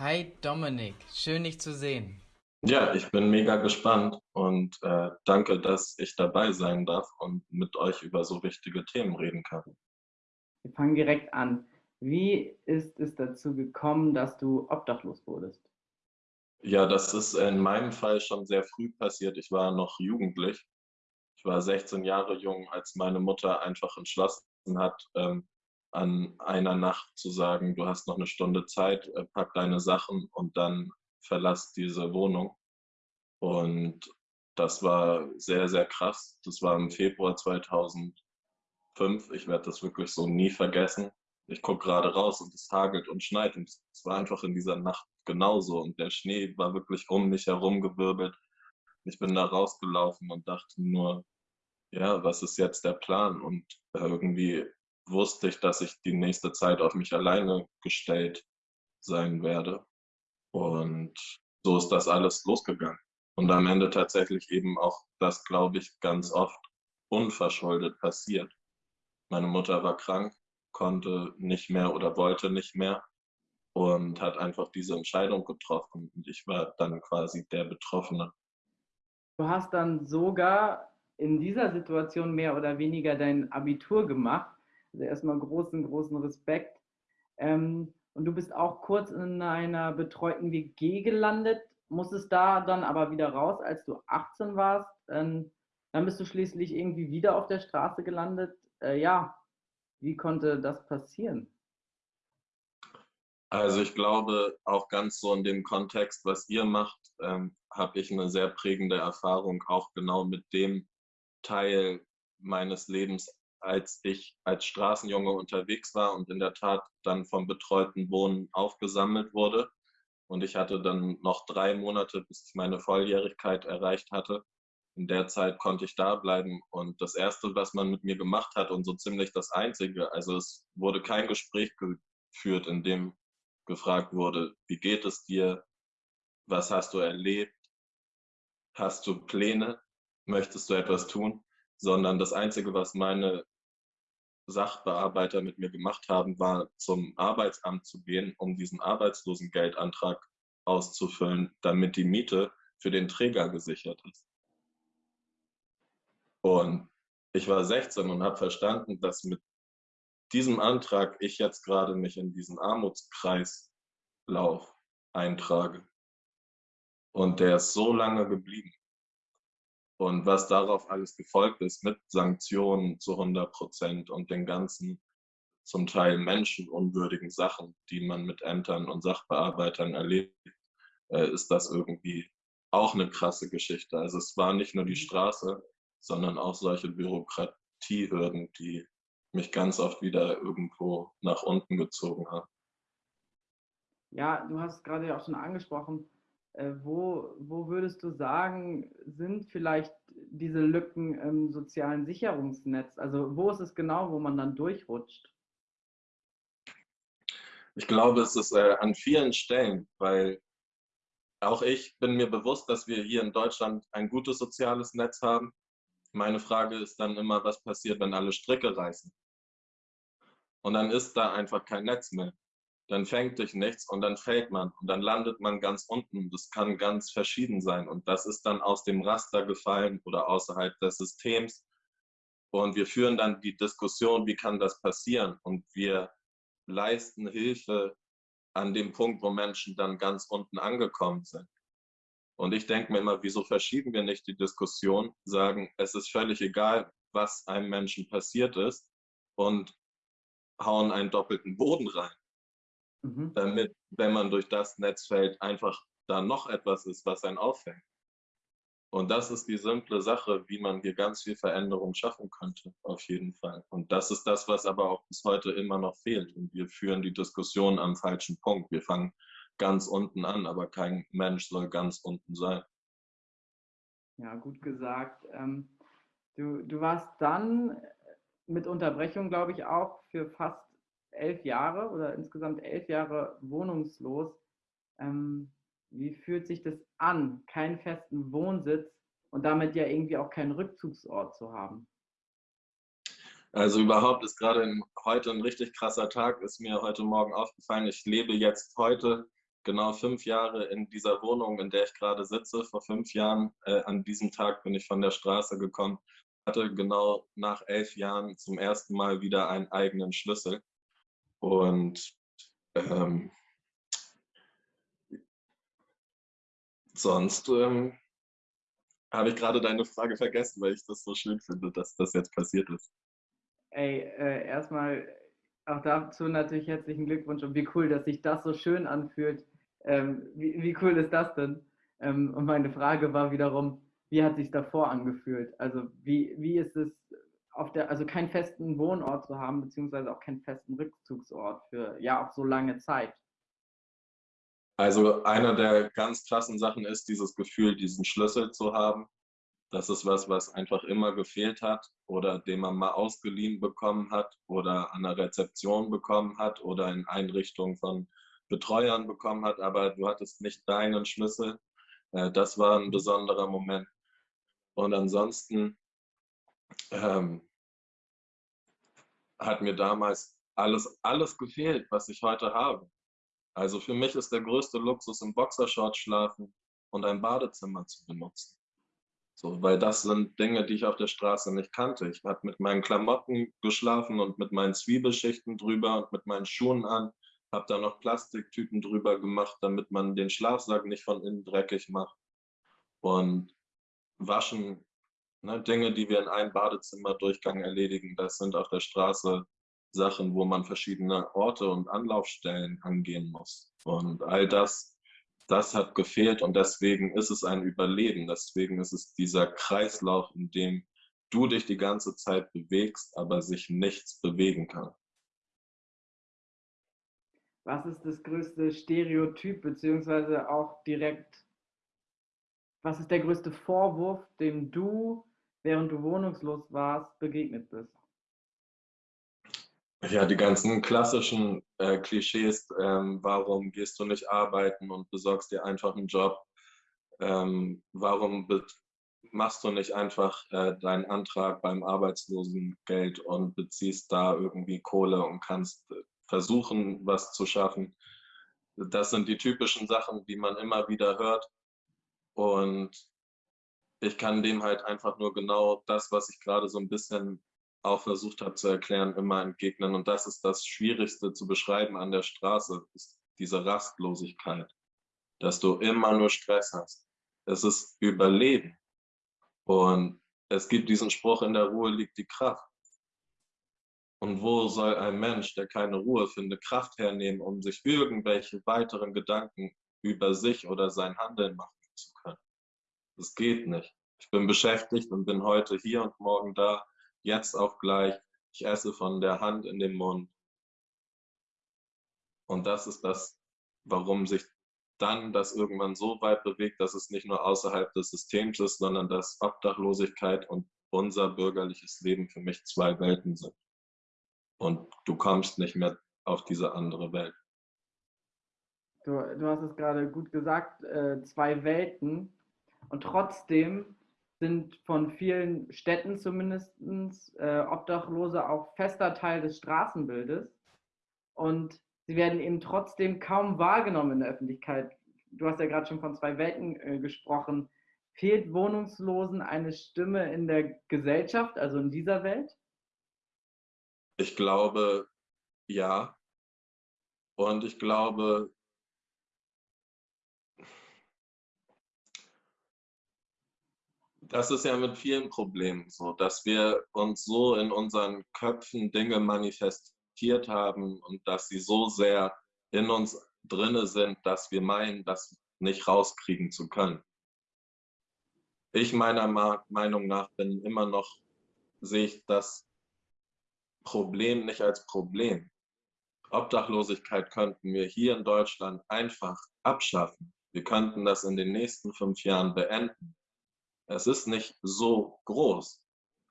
Hi Dominik, schön dich zu sehen. Ja, ich bin mega gespannt und äh, danke, dass ich dabei sein darf und mit euch über so wichtige Themen reden kann. Wir fangen direkt an. Wie ist es dazu gekommen, dass du obdachlos wurdest? Ja, das ist in meinem Fall schon sehr früh passiert. Ich war noch jugendlich. Ich war 16 Jahre jung, als meine Mutter einfach entschlossen hat, ähm, an einer Nacht zu sagen, du hast noch eine Stunde Zeit, äh, pack deine Sachen und dann verlass diese Wohnung. Und das war sehr, sehr krass. Das war im Februar 2005. Ich werde das wirklich so nie vergessen. Ich gucke gerade raus und es hagelt und schneit und es war einfach in dieser Nacht genauso. Und der Schnee war wirklich um mich herum gewirbelt. Ich bin da rausgelaufen und dachte nur, ja, was ist jetzt der Plan? Und irgendwie wusste ich, dass ich die nächste Zeit auf mich alleine gestellt sein werde. Und so ist das alles losgegangen. Und am Ende tatsächlich eben auch das, glaube ich, ganz oft unverschuldet passiert. Meine Mutter war krank, konnte nicht mehr oder wollte nicht mehr und hat einfach diese Entscheidung getroffen. Und ich war dann quasi der Betroffene. Du hast dann sogar in dieser Situation mehr oder weniger dein Abitur gemacht. Also erstmal großen, großen Respekt. Ähm, und du bist auch kurz in einer betreuten WG gelandet, musstest da dann aber wieder raus, als du 18 warst. Ähm, dann bist du schließlich irgendwie wieder auf der Straße gelandet. Äh, ja, wie konnte das passieren? Also ich glaube, auch ganz so in dem Kontext, was ihr macht, ähm, habe ich eine sehr prägende Erfahrung, auch genau mit dem Teil meines Lebens als ich als Straßenjunge unterwegs war und in der Tat dann vom betreuten Wohnen aufgesammelt wurde. Und ich hatte dann noch drei Monate, bis ich meine Volljährigkeit erreicht hatte. In der Zeit konnte ich da bleiben. Und das Erste, was man mit mir gemacht hat und so ziemlich das Einzige, also es wurde kein Gespräch geführt, in dem gefragt wurde, wie geht es dir? Was hast du erlebt? Hast du Pläne? Möchtest du etwas tun? sondern das Einzige, was meine Sachbearbeiter mit mir gemacht haben, war zum Arbeitsamt zu gehen, um diesen Arbeitslosengeldantrag auszufüllen, damit die Miete für den Träger gesichert ist. Und ich war 16 und habe verstanden, dass mit diesem Antrag ich jetzt gerade mich in diesen Armutskreislauf eintrage. Und der ist so lange geblieben. Und was darauf alles gefolgt ist mit Sanktionen zu 100 Prozent und den ganzen zum Teil menschenunwürdigen Sachen, die man mit Ämtern und Sachbearbeitern erlebt, äh, ist das irgendwie auch eine krasse Geschichte. Also es war nicht nur die mhm. Straße, sondern auch solche Bürokratiehürden, die mich ganz oft wieder irgendwo nach unten gezogen haben. Ja, du hast gerade ja auch schon angesprochen, wo, wo würdest du sagen, sind vielleicht diese Lücken im sozialen Sicherungsnetz? Also wo ist es genau, wo man dann durchrutscht? Ich glaube, es ist äh, an vielen Stellen, weil auch ich bin mir bewusst, dass wir hier in Deutschland ein gutes soziales Netz haben. Meine Frage ist dann immer, was passiert, wenn alle Stricke reißen? Und dann ist da einfach kein Netz mehr dann fängt dich nichts und dann fällt man und dann landet man ganz unten. Das kann ganz verschieden sein und das ist dann aus dem Raster gefallen oder außerhalb des Systems. Und wir führen dann die Diskussion, wie kann das passieren? Und wir leisten Hilfe an dem Punkt, wo Menschen dann ganz unten angekommen sind. Und ich denke mir immer, wieso verschieben wir nicht die Diskussion, sagen, es ist völlig egal, was einem Menschen passiert ist und hauen einen doppelten Boden rein mhm. damit, wenn man durch das Netz fällt, einfach da noch etwas ist, was einen auffängt. Und das ist die simple Sache, wie man hier ganz viel Veränderung schaffen könnte, auf jeden Fall. Und das ist das, was aber auch bis heute immer noch fehlt. Und wir führen die Diskussion am falschen Punkt. Wir fangen ganz unten an, aber kein Mensch soll ganz unten sein. Ja, gut gesagt. Ähm, du, du warst dann mit Unterbrechung, glaube ich, auch für fast elf Jahre oder insgesamt elf Jahre wohnungslos. Ähm, wie fühlt sich das an, keinen festen Wohnsitz und damit ja irgendwie auch keinen Rückzugsort zu haben? Also überhaupt ist gerade heute ein richtig krasser Tag, ist mir heute Morgen aufgefallen. Ich lebe jetzt heute genau fünf Jahre in dieser Wohnung, in der ich gerade sitze. Vor fünf Jahren, äh, an diesem Tag bin ich von der Straße gekommen, hatte genau nach elf Jahren zum ersten Mal wieder einen eigenen Schlüssel. Und ähm, sonst ähm, habe ich gerade deine Frage vergessen, weil ich das so schön finde, dass das jetzt passiert ist. Ey, äh, erstmal auch dazu natürlich herzlichen Glückwunsch und wie cool, dass sich das so schön anfühlt. Ähm, wie, wie, cool ist das denn? Ähm, und meine Frage war wiederum, wie hat sich davor angefühlt? Also wie, wie ist es auf der, also keinen festen Wohnort zu haben, beziehungsweise auch keinen festen Rückzugsort für ja auch so lange Zeit? Also einer der ganz krassen Sachen ist dieses Gefühl, diesen Schlüssel zu haben. Das ist was, was einfach immer gefehlt hat oder den man mal ausgeliehen bekommen hat oder an der Rezeption bekommen hat oder in Einrichtungen von Betreuern bekommen hat, aber du hattest nicht deinen Schlüssel. Äh, das war ein besonderer Moment. Und ansonsten ähm, hat mir damals alles, alles gefehlt, was ich heute habe. Also für mich ist der größte Luxus, im Boxershort schlafen und ein Badezimmer zu benutzen. So, weil das sind Dinge, die ich auf der Straße nicht kannte. Ich habe mit meinen Klamotten geschlafen und mit meinen Zwiebelschichten drüber und mit meinen Schuhen an. Habe da noch Plastiktüten drüber gemacht, damit man den Schlafsack nicht von innen dreckig macht. Und waschen, ne, Dinge, die wir in einem Badezimmerdurchgang erledigen, das sind auf der Straße Sachen, wo man verschiedene Orte und Anlaufstellen angehen muss. Und all das, das hat gefehlt und deswegen ist es ein Überleben. Deswegen ist es dieser Kreislauf, in dem du dich die ganze Zeit bewegst, aber sich nichts bewegen kann. Was ist das größte Stereotyp, beziehungsweise auch direkt, was ist der größte Vorwurf, dem du, während du wohnungslos warst, begegnet bist? Ja, die ganzen klassischen äh, Klischees, ähm, warum gehst du nicht arbeiten und besorgst dir einfach einen Job? Ähm, warum machst du nicht einfach äh, deinen Antrag beim Arbeitslosengeld und beziehst da irgendwie Kohle und kannst äh, versuchen, was zu schaffen? Das sind die typischen Sachen, die man immer wieder hört. Und ich kann dem halt einfach nur genau das, was ich gerade so ein bisschen auch versucht habe zu erklären, immer entgegnen. Und das ist das Schwierigste zu beschreiben an der Straße, ist diese Rastlosigkeit, dass du immer nur Stress hast. Es ist Überleben. Und es gibt diesen Spruch, in der Ruhe liegt die Kraft. Und wo soll ein Mensch, der keine Ruhe findet, Kraft hernehmen, um sich irgendwelche weiteren Gedanken über sich oder sein Handeln machen? Das geht nicht. Ich bin beschäftigt und bin heute hier und morgen da jetzt auch gleich, ich esse von der Hand in den Mund. Und das ist das, warum sich dann das irgendwann so weit bewegt, dass es nicht nur außerhalb des Systems ist, sondern dass Obdachlosigkeit und unser bürgerliches Leben für mich zwei Welten sind. Und du kommst nicht mehr auf diese andere Welt. Du, du hast es gerade gut gesagt, äh, zwei Welten. Und trotzdem sind von vielen Städten zumindest äh, Obdachlose auch fester Teil des Straßenbildes. Und sie werden eben trotzdem kaum wahrgenommen in der Öffentlichkeit. Du hast ja gerade schon von zwei Welten äh, gesprochen. Fehlt Wohnungslosen eine Stimme in der Gesellschaft, also in dieser Welt? Ich glaube, ja. Und ich glaube, das ist ja mit vielen Problemen so, dass wir uns so in unseren Köpfen Dinge manifestiert haben und dass sie so sehr in uns drinne sind, dass wir meinen, das nicht rauskriegen zu können. Ich meiner Meinung nach bin immer noch, sehe ich das Problem nicht als Problem. Obdachlosigkeit könnten wir hier in Deutschland einfach abschaffen. Wir könnten das in den nächsten fünf Jahren beenden. Es ist nicht so groß.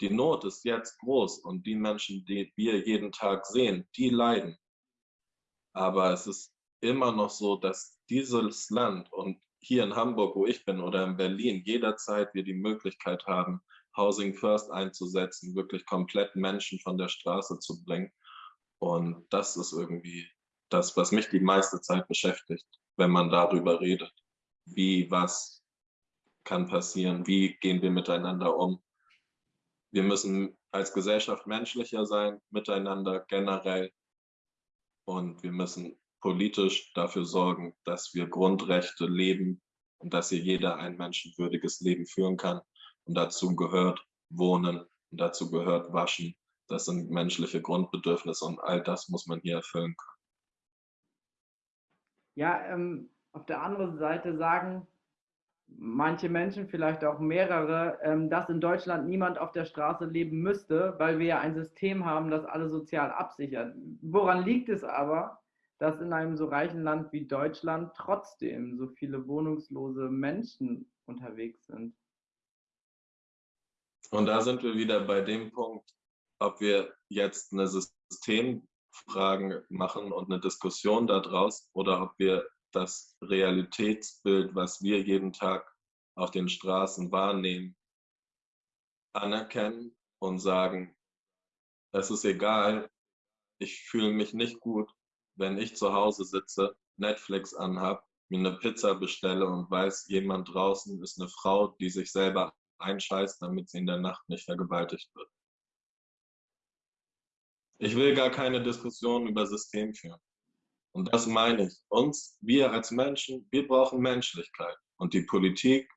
Die Not ist jetzt groß und die Menschen, die wir jeden Tag sehen, die leiden. Aber es ist immer noch so, dass dieses Land und hier in Hamburg, wo ich bin, oder in Berlin, jederzeit wir die Möglichkeit haben, Housing First einzusetzen, wirklich komplett Menschen von der Straße zu bringen. Und das ist irgendwie das, was mich die meiste Zeit beschäftigt. wenn man darüber redet. Wie, was kann passieren? Wie gehen wir miteinander um? Wir müssen als Gesellschaft menschlicher sein, miteinander generell. Und wir müssen politisch dafür sorgen, dass wir Grundrechte leben und dass hier jeder ein menschenwürdiges Leben führen kann. Und dazu gehört Wohnen und dazu gehört Waschen. Das sind menschliche Grundbedürfnisse und all das muss man hier erfüllen können. Ja, ähm, auf der anderen Seite sagen manche Menschen, vielleicht auch mehrere, ähm, dass in Deutschland niemand auf der Straße leben müsste, weil wir ja ein System haben, das alle sozial absichert. Woran liegt es aber, dass in einem so reichen Land wie Deutschland trotzdem so viele wohnungslose Menschen unterwegs sind? Und da sind wir wieder bei dem Punkt, ob wir jetzt eine Systemfrage machen und eine Diskussion daraus oder ob wir das Realitätsbild, was wir jeden Tag auf den Straßen wahrnehmen, anerkennen und sagen, es ist egal, ich fühle mich nicht gut, wenn ich zu Hause sitze, Netflix anhab, mir eine Pizza bestelle und weiß, jemand draußen ist eine Frau, die sich selber einscheißt, damit sie in der Nacht nicht vergewaltigt wird. Ich will gar keine Diskussion über System führen. Und das meine ich. Uns, wir als Menschen, wir brauchen Menschlichkeit. Und die Politik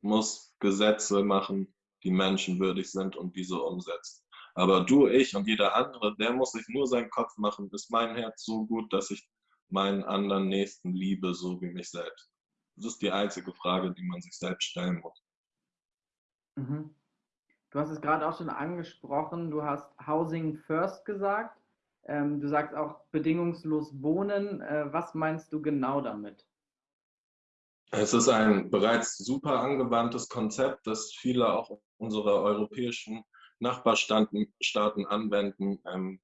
muss Gesetze machen, die menschenwürdig sind und diese umsetzt. Aber du, ich und jeder andere, der muss sich nur seinen Kopf machen, ist mein Herz so gut, dass ich meinen anderen Nächsten liebe, so wie mich selbst. Das ist die einzige Frage, die man sich selbst stellen muss. Mhm. Du hast es gerade auch schon angesprochen, du hast Housing First gesagt. Ähm, du sagst auch bedingungslos wohnen. Äh, was meinst du genau damit? Es ist ein bereits super angewandtes Konzept, das viele auch unserer europäischen Nachbarstaaten anwenden. Ähm,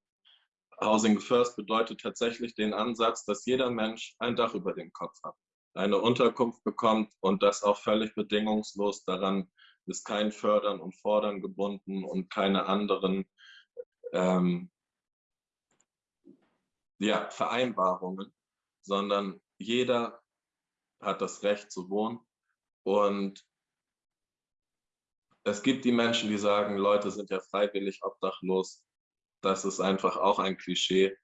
Housing First bedeutet tatsächlich den Ansatz, dass jeder Mensch ein Dach über dem Kopf hat, eine Unterkunft bekommt und das auch völlig bedingungslos. Daran ist kein Fördern und Fordern gebunden und keine anderen ähm, ja, Vereinbarungen, sondern jeder hat das Recht zu wohnen. Und es gibt die Menschen, die sagen, Leute sind ja freiwillig obdachlos. Das ist einfach auch ein Klischee.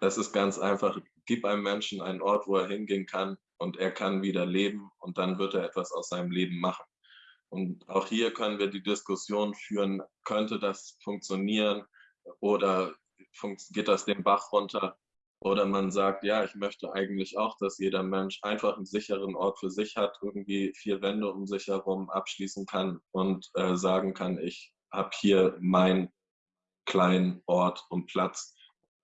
Es ist ganz einfach, gib einem Menschen einen Ort, wo er hingehen kann und er kann wieder leben und dann wird er etwas aus seinem Leben machen. Und auch hier können wir die Diskussion führen, könnte das funktionieren oder geht das den Bach runter. Oder man sagt, ja, ich möchte eigentlich auch, dass jeder Mensch einfach einen sicheren Ort für sich hat, irgendwie vier Wände um sich herum abschließen kann und äh, sagen kann, ich habe hier meinen kleinen Ort und Platz,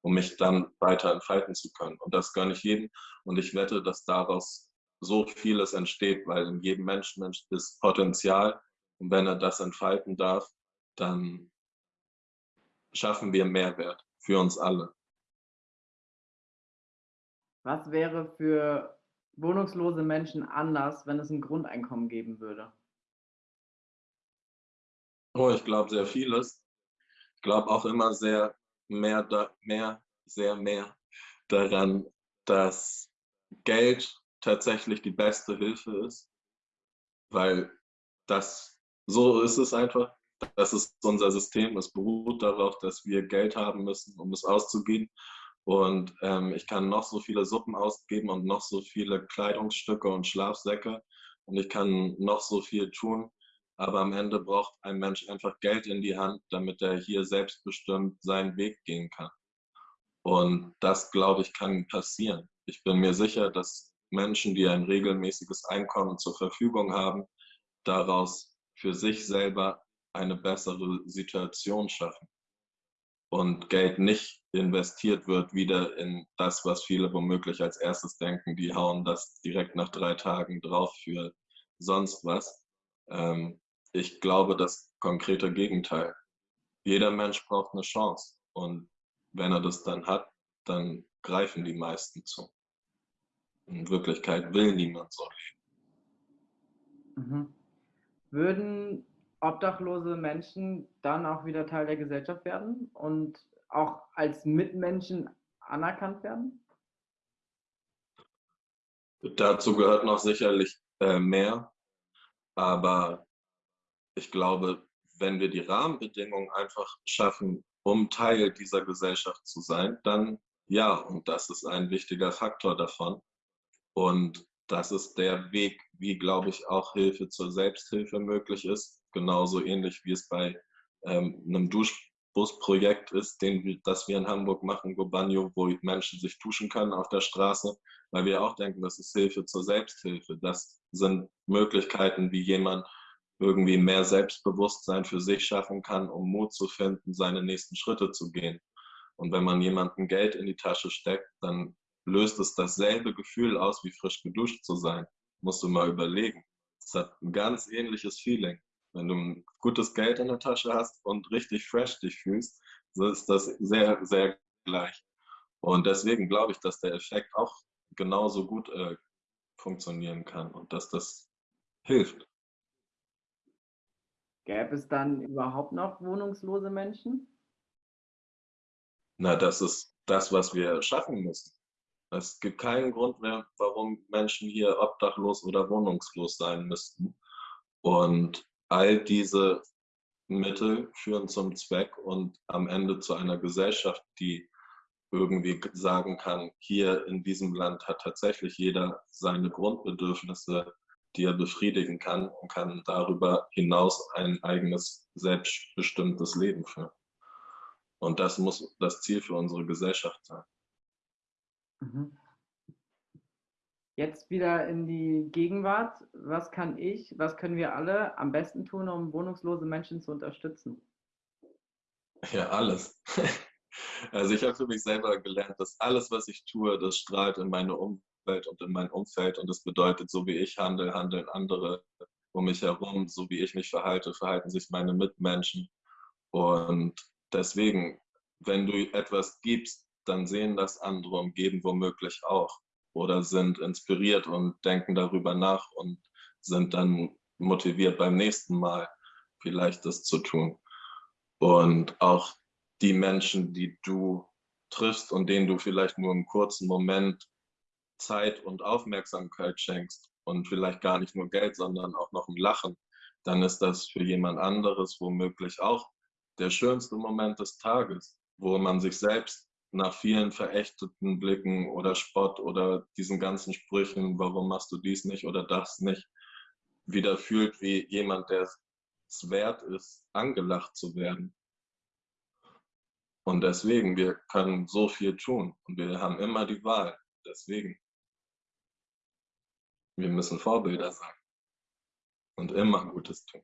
um mich dann weiter entfalten zu können. Und das gönne ich jedem. Und ich wette, dass daraus so vieles entsteht, weil in jedem Menschen ist Potenzial. Und wenn er das entfalten darf, dann schaffen wir Mehrwert für uns alle. Was wäre für wohnungslose Menschen anders, wenn es ein Grundeinkommen geben würde? Oh, ich glaube sehr vieles. Ich glaube auch immer sehr mehr, da, mehr, sehr mehr daran, dass Geld tatsächlich die beste Hilfe ist, weil das so ist es einfach. Das ist unser System. Es beruht darauf, dass wir Geld haben müssen, um es auszugeben. Und ähm, ich kann noch so viele Suppen ausgeben und noch so viele Kleidungsstücke und Schlafsäcke und ich kann noch so viel tun. Aber am Ende braucht ein Mensch einfach Geld in die Hand, damit er hier selbstbestimmt seinen Weg gehen kann. Und das, glaube ich, kann passieren. Ich bin mir sicher, dass Menschen, die ein regelmäßiges Einkommen zur Verfügung haben, daraus für sich selber eine bessere Situation schaffen und Geld nicht investiert wird wieder in das, was viele womöglich als erstes denken, die hauen das direkt nach drei Tagen drauf für sonst was. Ähm, ich glaube das konkrete Gegenteil. Jeder Mensch braucht eine Chance und wenn er das dann hat, dann greifen die meisten zu. In Wirklichkeit will niemand solch. Mhm. Würden obdachlose Menschen dann auch wieder Teil der Gesellschaft werden und auch als Mitmenschen anerkannt werden? Dazu gehört noch sicherlich äh, mehr, aber ich glaube, wenn wir die Rahmenbedingungen einfach schaffen, um Teil dieser Gesellschaft zu sein, dann ja, und das ist ein wichtiger Faktor davon. Und das ist der Weg, wie, glaube ich, auch Hilfe zur Selbsthilfe möglich ist. Genauso ähnlich wie es bei ähm, einem Duschbusprojekt ist, den, das wir in Hamburg machen, Gobanio, wo Menschen sich duschen können auf der Straße, weil wir auch denken, das ist Hilfe zur Selbsthilfe. Das sind Möglichkeiten, wie jemand irgendwie mehr Selbstbewusstsein für sich schaffen kann, um Mut zu finden, seine nächsten Schritte zu gehen. Und wenn man jemandem Geld in die Tasche steckt, dann löst es dasselbe Gefühl aus, wie frisch geduscht zu sein. Musst du mal überlegen. Es hat ein ganz ähnliches Feeling. Wenn du ein gutes Geld in der Tasche hast und richtig fresh dich fühlst, so ist das sehr, sehr gleich. Und deswegen glaube ich, dass der Effekt auch genauso gut äh, funktionieren kann und dass das hilft. Gäbe es dann überhaupt noch wohnungslose Menschen? Na, das ist das, was wir schaffen müssen. Es gibt keinen Grund mehr, warum Menschen hier obdachlos oder wohnungslos sein müssten. Und all diese Mittel führen zum Zweck und am Ende zu einer Gesellschaft, die irgendwie sagen kann, hier in diesem Land hat tatsächlich jeder seine Grundbedürfnisse, die er befriedigen kann und kann darüber hinaus ein eigenes, selbstbestimmtes Leben führen. Und das muss das Ziel für unsere Gesellschaft sein. Mhm. Jetzt wieder in die Gegenwart. Was kann ich, was können wir alle am besten tun, um wohnungslose Menschen zu unterstützen? Ja, alles. Also ich habe für mich selber gelernt, dass alles, was ich tue, das strahlt in meine Umwelt und in mein Umfeld. Und das bedeutet, so wie ich handle, handeln andere um mich herum. So wie ich mich verhalte, verhalten sich meine Mitmenschen. Und deswegen, wenn du etwas gibst, dann sehen das andere und geben womöglich auch oder sind inspiriert und denken darüber nach und sind dann motiviert beim nächsten Mal vielleicht das zu tun. Und auch die Menschen, die du triffst und denen du vielleicht nur einen kurzen Moment Zeit und Aufmerksamkeit schenkst und vielleicht gar nicht nur Geld, sondern auch noch ein Lachen, dann ist das für jemand anderes womöglich auch der schönste Moment des Tages, wo man sich selbst nach vielen verächteten Blicken oder Spott oder diesen ganzen Sprüchen, warum machst du dies nicht oder das nicht, wieder fühlt wie jemand, der es wert ist, angelacht zu werden. Und deswegen, wir können so viel tun und wir haben immer die Wahl. Deswegen, wir müssen Vorbilder sein und immer Gutes tun.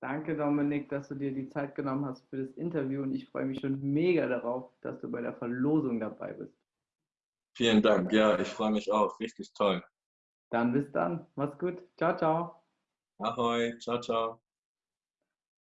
Danke, Dominik, dass du dir die Zeit genommen hast für das Interview und ich freue mich schon mega darauf, dass du bei der Verlosung dabei bist. Vielen Dank. Ja, ich freue mich auch. Richtig toll. Dann bis dann. Mach's gut. Ciao, ciao. Ahoi. Ciao, ciao.